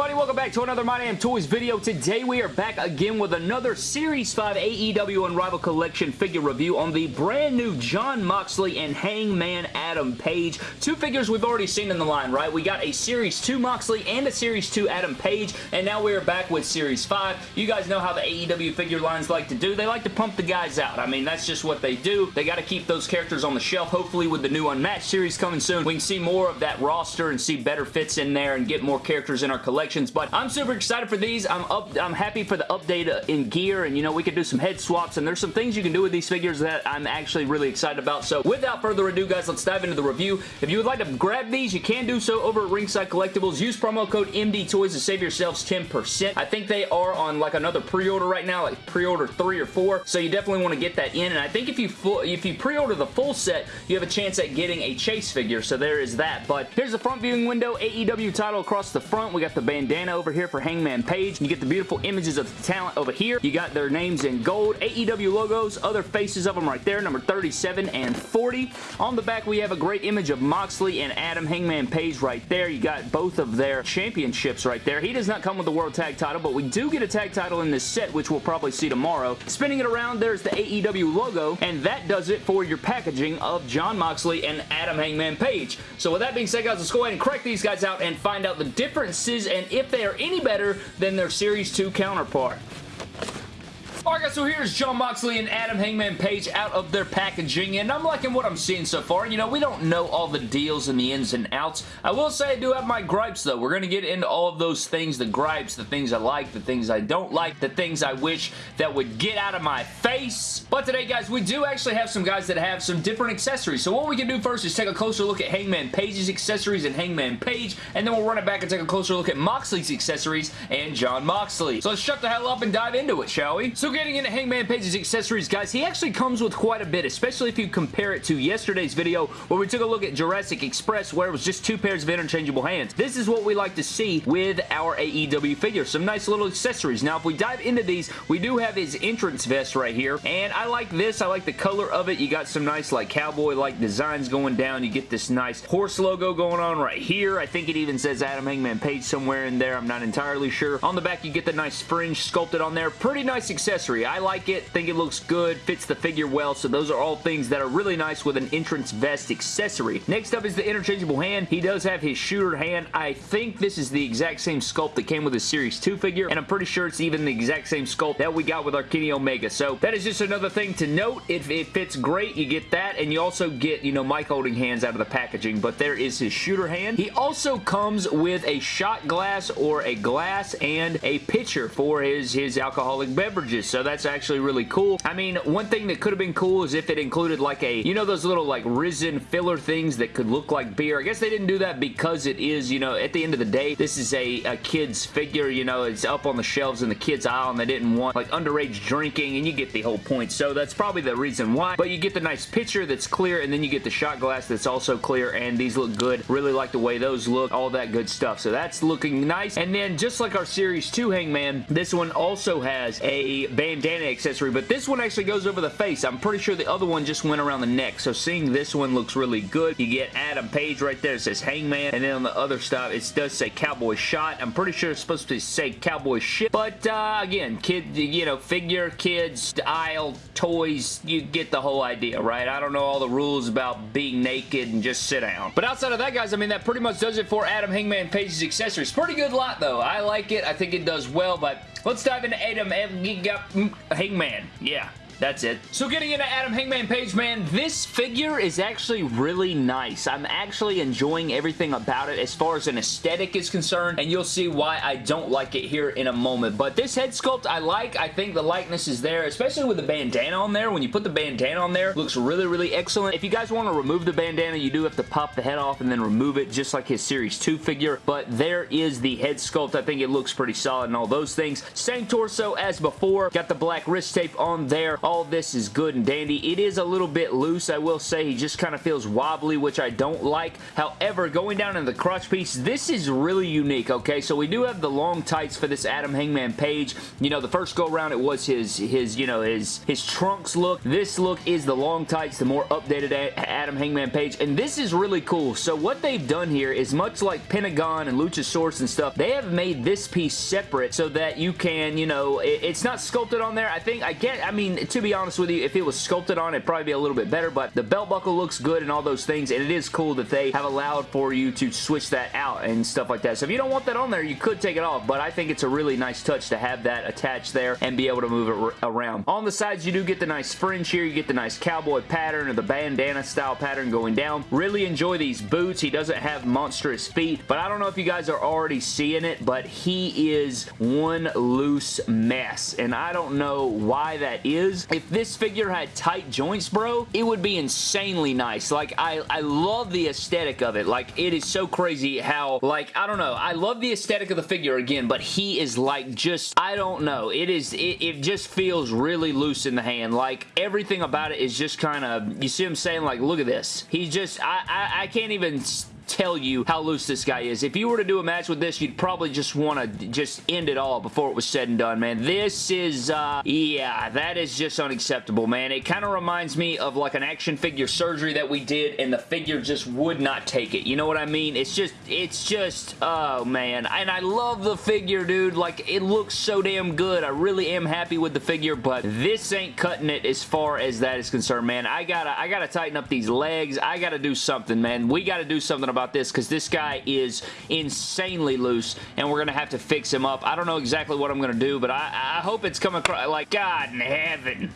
everybody? Welcome back to another My Damn Toys video. Today we are back again with another Series 5 AEW Unrivaled Collection figure review on the brand new Jon Moxley and Hangman Adam Page. Two figures we've already seen in the line, right? We got a Series 2 Moxley and a Series 2 Adam Page, and now we are back with Series 5. You guys know how the AEW figure lines like to do. They like to pump the guys out. I mean, that's just what they do. They got to keep those characters on the shelf. Hopefully with the new Unmatched series coming soon, we can see more of that roster and see better fits in there and get more characters in our collections, but I'm super excited for these. I'm up. I'm happy for the update uh, in gear, and you know, we could do some head swaps, and there's some things you can do with these figures that I'm actually really excited about. So without further ado, guys, let's dive into the review. If you would like to grab these, you can do so over at Ringside Collectibles. Use promo code MDTOYS to save yourselves 10%. I think they are on like another pre-order right now, like pre-order 3 or 4, so you definitely want to get that in, and I think if you if you pre-order the full set, you have a chance at getting a Chase figure, so there is that. But here's the front viewing window, AEW title across the front. We got the bandana over here for Hangman Page. You get the beautiful images of the talent over here. You got their names in gold. AEW logos, other faces of them right there, number 37 and 40. On the back, we have a great image of Moxley and Adam Hangman Page right there. You got both of their championships right there. He does not come with the World Tag title, but we do get a tag title in this set, which we'll probably see tomorrow. Spinning it around, there's the AEW logo, and that does it for your packaging of Jon Moxley and Adam Hangman Page. So with that being said, guys, let's go ahead and crack these guys out and find out the differences and if they are any better than their Series 2 counterpart. Alright guys, so here's Jon Moxley and Adam Hangman Page out of their packaging, and I'm liking what I'm seeing so far. You know, we don't know all the deals and the ins and outs. I will say I do have my gripes, though. We're going to get into all of those things, the gripes, the things I like, the things I don't like, the things I wish that would get out of my face. But today, guys, we do actually have some guys that have some different accessories. So what we can do first is take a closer look at Hangman Page's accessories and Hangman Page, and then we'll run it back and take a closer look at Moxley's accessories and Jon Moxley. So let's shut the hell up and dive into it, shall we? So getting into Hangman Page's accessories, guys, he actually comes with quite a bit, especially if you compare it to yesterday's video where we took a look at Jurassic Express where it was just two pairs of interchangeable hands. This is what we like to see with our AEW figure. Some nice little accessories. Now, if we dive into these, we do have his entrance vest right here, and I like this. I like the color of it. You got some nice, like, cowboy-like designs going down. You get this nice horse logo going on right here. I think it even says Adam Hangman Page somewhere in there. I'm not entirely sure. On the back, you get the nice fringe sculpted on there. Pretty nice accessory. I like it. Think it looks good. Fits the figure well. So those are all things that are really nice with an entrance vest accessory. Next up is the interchangeable hand. He does have his shooter hand. I think this is the exact same sculpt that came with his Series 2 figure. And I'm pretty sure it's even the exact same sculpt that we got with our Kenny Omega. So that is just another thing to note. If it fits great, you get that. And you also get, you know, Mike holding hands out of the packaging. But there is his shooter hand. He also comes with a shot glass or a glass and a pitcher for his, his alcoholic beverages. So that's actually really cool. I mean, one thing that could have been cool is if it included like a, you know those little like resin filler things that could look like beer. I guess they didn't do that because it is, you know, at the end of the day, this is a, a kid's figure, you know, it's up on the shelves in the kids aisle and they didn't want like underage drinking and you get the whole point. So that's probably the reason why. But you get the nice pitcher that's clear and then you get the shot glass that's also clear and these look good. Really like the way those look, all that good stuff. So that's looking nice. And then just like our Series 2 Hangman, this one also has a bandana accessory, but this one actually goes over the face. I'm pretty sure the other one just went around the neck. So seeing this one looks really good. You get Adam Page right there. It says Hangman. And then on the other stuff, it does say Cowboy Shot. I'm pretty sure it's supposed to say Cowboy Shit. But uh, again, kid, you know, figure, kids, aisle, toys, you get the whole idea, right? I don't know all the rules about being naked and just sit down. But outside of that, guys, I mean, that pretty much does it for Adam Hangman Page's accessories. Pretty good lot, though. I like it. I think it does well, but let's dive into Adam Hangman. Yeah, that's it. So getting into Adam Hangman Page, man, this figure is actually really nice. I'm actually enjoying everything about it as far as an aesthetic is concerned, and you'll see why I don't like it here in a moment. But this head sculpt I like. I think the likeness is there, especially with the bandana on there. When you put the bandana on there, looks really, really excellent. If you guys want to remove the bandana, you do have to pop the head off and then remove it, just like his Series 2 figure. But there is the head sculpt. I think it looks pretty solid and all those things. Same torso as before. Got the black wrist tape on there all this is good and dandy. It is a little bit loose, I will say. He just kind of feels wobbly, which I don't like. However, going down in the crotch piece, this is really unique, okay? So we do have the long tights for this Adam Hangman Page. You know, the first go around it was his, his you know, his, his trunks look. This look is the long tights, the more updated Adam Hangman Page, and this is really cool. So what they've done here is much like Pentagon and Luchasaurus and stuff, they have made this piece separate so that you can, you know, it, it's not sculpted on there. I think, I get, I mean, to be honest with you, if it was sculpted on, it'd probably be a little bit better, but the belt buckle looks good and all those things, and it is cool that they have allowed for you to switch that out and stuff like that. So if you don't want that on there, you could take it off, but I think it's a really nice touch to have that attached there and be able to move it around. On the sides, you do get the nice fringe here. You get the nice cowboy pattern or the bandana style pattern going down. Really enjoy these boots. He doesn't have monstrous feet, but I don't know if you guys are already seeing it, but he is one loose mess, and I don't know why that is. If this figure had tight joints, bro, it would be insanely nice. Like, I, I love the aesthetic of it. Like, it is so crazy how, like, I don't know. I love the aesthetic of the figure again, but he is like just, I don't know. It is, it, it just feels really loose in the hand. Like, everything about it is just kind of, you see him saying, like, look at this. He's just, I, I, I can't even tell you how loose this guy is. If you were to do a match with this, you'd probably just want to just end it all before it was said and done, man. This is, uh, yeah, that is just unacceptable, man. It kind of reminds me of like an action figure surgery that we did and the figure just would not take it. You know what I mean? It's just, it's just, oh, man. And I love the figure, dude. Like, it looks so damn good. I really am happy with the figure, but this ain't cutting it as far as that is concerned, man. I gotta, I gotta tighten up these legs. I gotta do something, man. We gotta do something about about this because this guy is insanely loose and we're going to have to fix him up. I don't know exactly what I'm going to do, but I, I hope it's coming across like, God in heaven.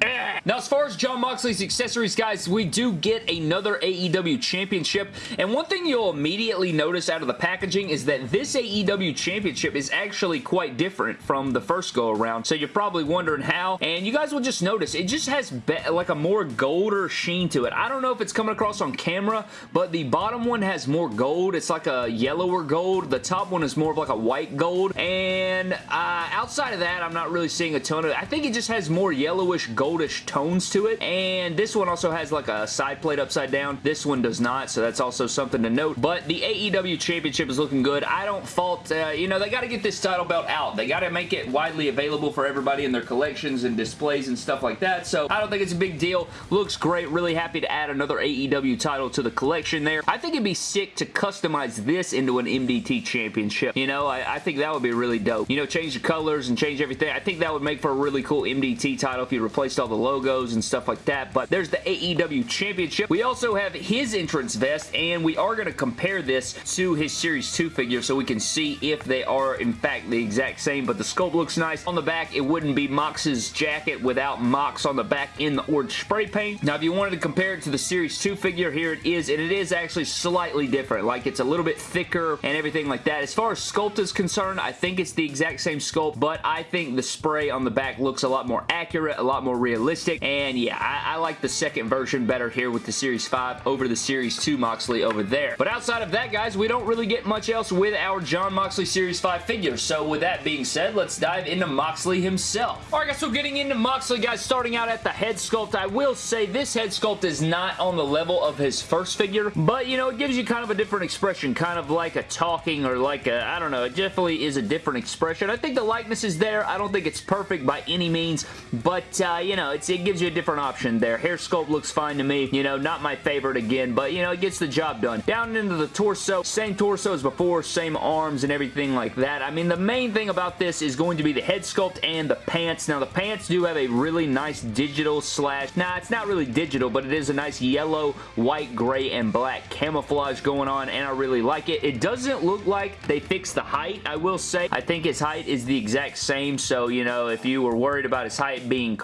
Now, as far as Jon Moxley's accessories, guys, we do get another AEW Championship, and one thing you'll immediately notice out of the packaging is that this AEW Championship is actually quite different from the first go-around, so you're probably wondering how, and you guys will just notice it just has like a more golder sheen to it. I don't know if it's coming across on camera, but the bottom one has more gold. It's like a yellower gold. The top one is more of like a white gold, and uh, outside of that, I'm not really seeing a ton of it. I think it just has more yellowish gold goldish tones to it. And this one also has like a side plate upside down. This one does not, so that's also something to note. But the AEW Championship is looking good. I don't fault, uh, you know, they got to get this title belt out. They got to make it widely available for everybody in their collections and displays and stuff like that. So I don't think it's a big deal. Looks great. Really happy to add another AEW title to the collection there. I think it'd be sick to customize this into an MDT Championship. You know, I, I think that would be really dope. You know, change the colors and change everything. I think that would make for a really cool MDT title if you replaced all the logos and stuff like that, but there's the AEW Championship. We also have his entrance vest, and we are going to compare this to his Series 2 figure so we can see if they are, in fact, the exact same, but the sculpt looks nice. On the back, it wouldn't be Mox's jacket without Mox on the back in the orange spray paint. Now, if you wanted to compare it to the Series 2 figure, here it is, and it is actually slightly different. Like, it's a little bit thicker and everything like that. As far as sculpt is concerned, I think it's the exact same sculpt, but I think the spray on the back looks a lot more accurate, a lot more realistic, and yeah, I, I, like the second version better here with the Series 5 over the Series 2 Moxley over there. But outside of that, guys, we don't really get much else with our Jon Moxley Series 5 figure, so with that being said, let's dive into Moxley himself. Alright guys, so getting into Moxley, guys, starting out at the head sculpt, I will say this head sculpt is not on the level of his first figure, but, you know, it gives you kind of a different expression, kind of like a talking or like a, I don't know, it definitely is a different expression. I think the likeness is there. I don't think it's perfect by any means, but, uh, you know, it's, it gives you a different option there. Hair sculpt looks fine to me. You know, not my favorite again, but, you know, it gets the job done. Down into the torso, same torso as before, same arms and everything like that. I mean, the main thing about this is going to be the head sculpt and the pants. Now, the pants do have a really nice digital slash, nah, it's not really digital, but it is a nice yellow, white, gray, and black camouflage going on, and I really like it. It doesn't look like they fixed the height, I will say. I think his height is the exact same, so, you know, if you were worried about his height being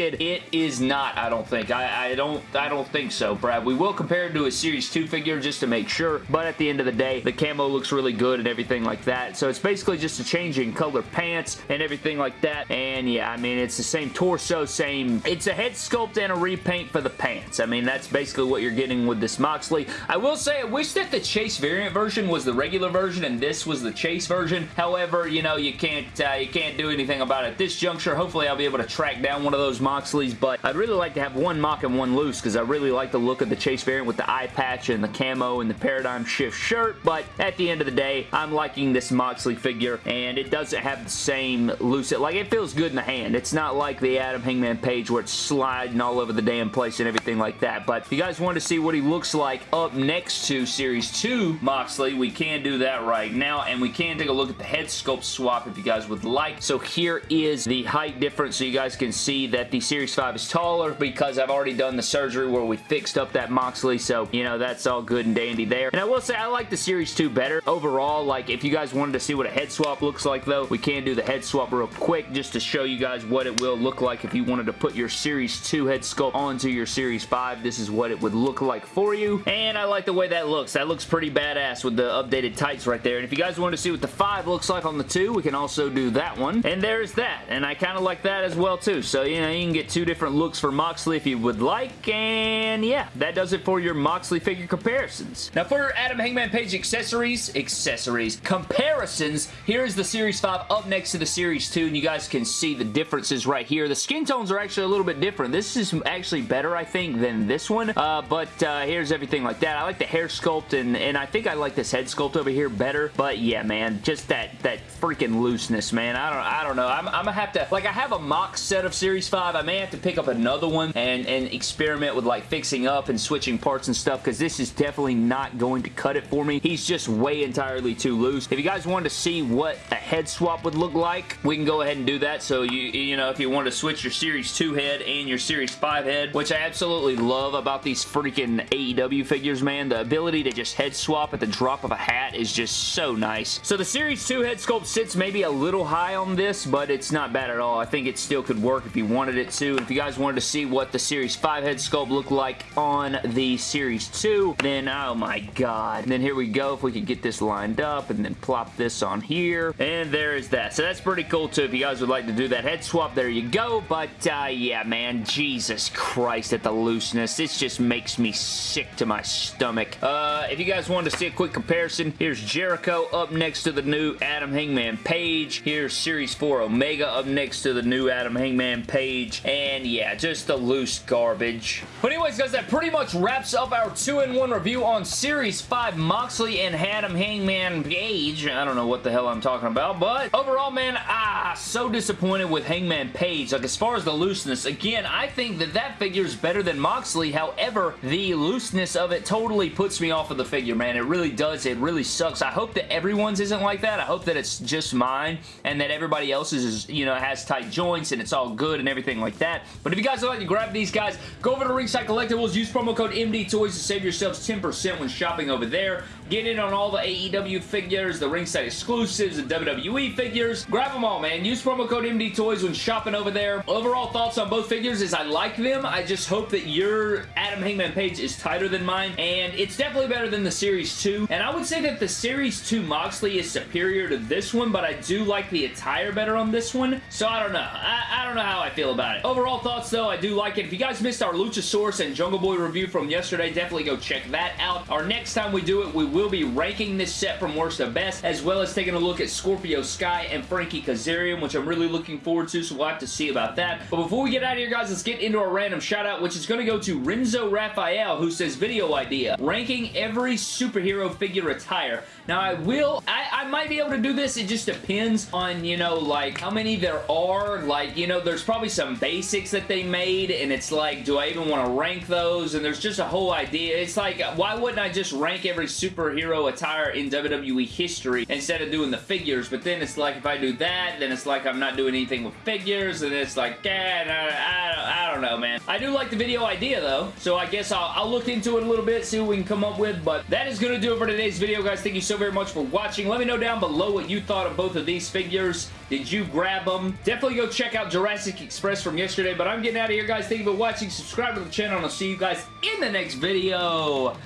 It is not, I don't think. I, I don't I don't think so, Brad. We will compare it to a Series 2 figure just to make sure, but at the end of the day, the camo looks really good and everything like that. So it's basically just a change in color pants and everything like that. And yeah, I mean, it's the same torso, same... It's a head sculpt and a repaint for the pants. I mean, that's basically what you're getting with this Moxley. I will say, I wish that the Chase variant version was the regular version and this was the Chase version. However, you know, you can't uh, you can't do anything about it at this juncture. Hopefully, I'll be able to track down one of those Moxleys, but I'd really like to have one mock and one loose because I really like the look of the Chase variant with the eye patch and the camo and the Paradigm Shift shirt, but at the end of the day, I'm liking this Moxley figure, and it doesn't have the same loose... Like, it feels good in the hand. It's not like the Adam Hangman Page where it's sliding all over the damn place and everything like that, but if you guys want to see what he looks like up next to Series 2 Moxley, we can do that right now, and we can take a look at the head sculpt swap if you guys would like. So here is the height difference so you guys can see that the Series 5 is taller because I've already done the surgery where we fixed up that Moxley, so, you know, that's all good and dandy there. And I will say I like the Series 2 better. Overall, like, if you guys wanted to see what a head swap looks like, though, we can do the head swap real quick just to show you guys what it will look like if you wanted to put your Series 2 head sculpt onto your Series 5. This is what it would look like for you, and I like the way that looks. That looks pretty badass with the updated tights right there, and if you guys wanted to see what the 5 looks like on the 2, we can also do that one, and there's that, and I kind of like that as well, too. So, you know, you can get two different looks for Moxley if you would like, and yeah, that does it for your Moxley figure comparisons. Now, for Adam Hangman Page accessories, accessories, comparisons, here is the Series 5 up next to the Series 2, and you guys can see the differences right here. The skin tones are actually a little bit different. This is actually better, I think, than this one, uh, but uh, here's everything like that. I like the hair sculpt, and, and I think I like this head sculpt over here better, but yeah, man, just that, that freaking looseness, man. I don't, I don't know. I'm, I'm gonna have to, like, I have a mock set of Series 5. I may have to pick up another one and, and experiment with, like, fixing up and switching parts and stuff, because this is definitely not going to cut it for me. He's just way entirely too loose. If you guys wanted to see what a head swap would look like, we can go ahead and do that. So, you, you know, if you want to switch your Series 2 head and your Series 5 head, which I absolutely love about these freaking AEW figures, man, the ability to just head swap at the drop of a hat is just so nice. So the Series 2 head sculpt sits maybe a little high on this, but it's not bad at all. I think it still could work if you wanted it to. And if you guys wanted to see what the Series 5 head sculpt looked like on the Series 2, then oh my god. And then here we go. If we could get this lined up and then plop this on here. And there is that. So that's pretty cool too. If you guys would like to do that head swap, there you go. But uh, yeah, man, Jesus Christ at the looseness. This just makes me sick to my stomach. Uh, if you guys wanted to see a quick comparison, here's Jericho up next to the new Adam Hangman Page. Here's Series 4 Omega up next to the new Adam Hangman Page. And yeah, just the loose garbage. But anyways, guys, that pretty much wraps up our 2-in-1 review on Series 5 Moxley and Adam Hangman Page. I don't know what the hell I'm talking about, but overall, man, ah, so disappointed with Hangman Page. Like, as far as the looseness, again, I think that that figure is better than Moxley. However, the looseness of it totally puts me off of the figure, man. It really does. It really sucks. I hope that everyone's isn't like that. I hope that it's just mine and that everybody else's is, you know, has tight joints and it's all good and everything like that. But if you guys would like to grab these guys, go over to Ringside Collectibles. Use promo code MD Toys to save yourselves 10% when shopping over there. Get in on all the AEW figures, the Ringside exclusives, the WWE figures. Grab them all, man. Use promo code MD Toys when shopping over there. Overall thoughts on both figures is I like them. I just hope that your Adam Hangman Page is tighter than mine, and it's definitely better than the Series 2. And I would say that the Series 2 Moxley is superior to this one, but I do like the attire better on this one. So I don't know. I, I don't know how I feel about it. Overall thoughts, though, I do like it. If you guys missed our Luchasaurus and Jungle Boy review from yesterday, definitely go check that out. Our next time we do it, we will be ranking this set from worst to best, as well as taking a look at Scorpio Sky and Frankie Kazarian, which I'm really looking forward to, so we'll have to see about that. But before we get out of here, guys, let's get into our random shout-out, which is going to go to Renzo Raphael, who says, video idea, ranking every superhero figure attire. Now, I will, I, I might be able to do this, it just depends on, you know, like, how many there are, like, you know, there's probably some basics that they made, and it's like, do I even want to rank those, and there's just a whole idea. It's like, why wouldn't I just rank every superhero superhero attire in WWE history instead of doing the figures, but then it's like if I do that, then it's like I'm not doing anything with figures, and it's like, eh, I, I, I don't know, man. I do like the video idea, though, so I guess I'll, I'll look into it a little bit, see what we can come up with, but that is going to do it for today's video, guys. Thank you so very much for watching. Let me know down below what you thought of both of these figures. Did you grab them? Definitely go check out Jurassic Express from yesterday, but I'm getting out of here, guys. Thank you for watching. Subscribe to the channel, and I'll see you guys in the next video.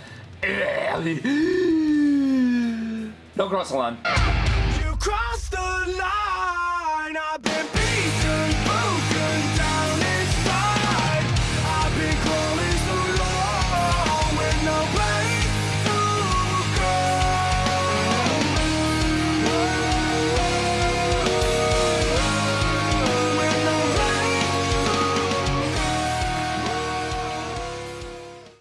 Don't cross the line.